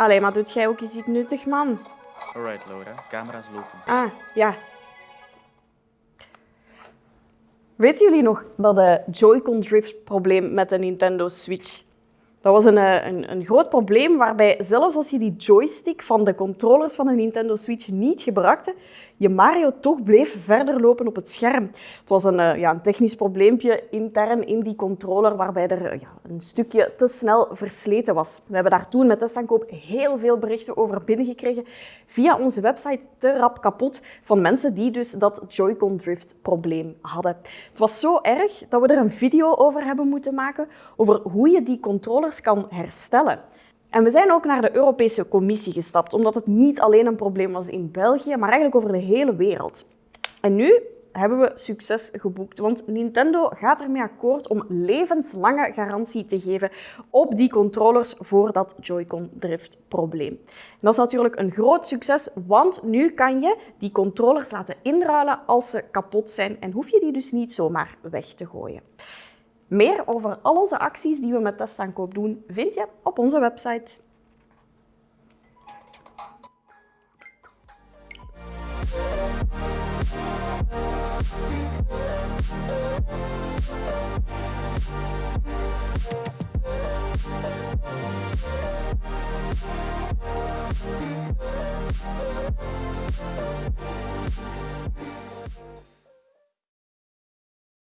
Allee, maar doet jij ook eens iets nuttig, man? Alright, Laura. Camera's lopen. Ah, ja. Weten jullie nog dat de Joy-Con drift probleem met de Nintendo Switch? Dat was een, eh, een, een groot probleem waarbij zelfs als je die joystick van de controllers van de Nintendo Switch niet gebruikte, je Mario toch bleef verder lopen op het scherm. Het was een, eh, ja, een technisch probleempje intern in die controller waarbij er ja, een stukje te snel versleten was. We hebben daar toen met Testaankoop heel veel berichten over binnengekregen via onze website te rap kapot van mensen die dus dat Joy-Con drift probleem hadden. Het was zo erg dat we er een video over hebben moeten maken over hoe je die kan herstellen. En we zijn ook naar de Europese Commissie gestapt, omdat het niet alleen een probleem was in België, maar eigenlijk over de hele wereld. En nu hebben we succes geboekt, want Nintendo gaat ermee akkoord om levenslange garantie te geven op die controllers voor dat Joy-Con drift probleem. Dat is natuurlijk een groot succes, want nu kan je die controllers laten inruilen als ze kapot zijn en hoef je die dus niet zomaar weg te gooien. Meer over al onze acties die we met testaankoop doen, vind je op onze website.